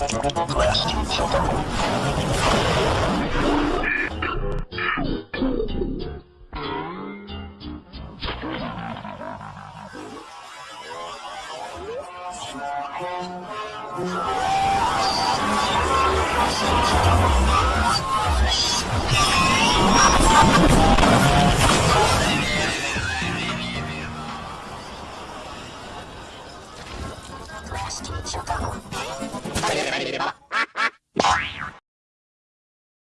빨리 れば